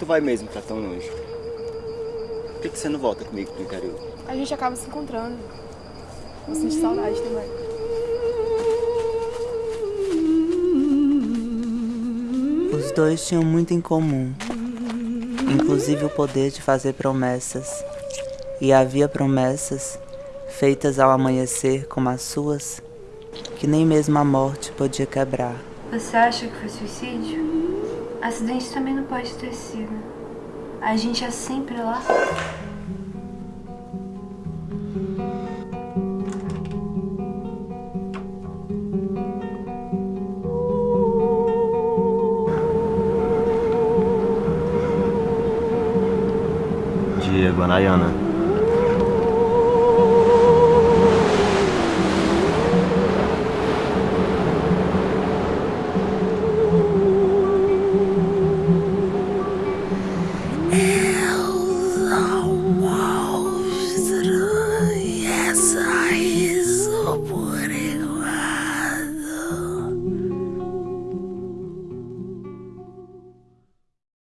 tu vai mesmo pra tão longe? Por que, que você não volta comigo pro interior? A gente acaba se encontrando. Vou sentir saudade também. Os dois tinham muito em comum, inclusive o poder de fazer promessas. E havia promessas feitas ao amanhecer como as suas, que nem mesmo a morte podia quebrar. Você acha que foi suicídio? Acidente também não pode ter sido. A gente é sempre lá. Diego, a Nayana.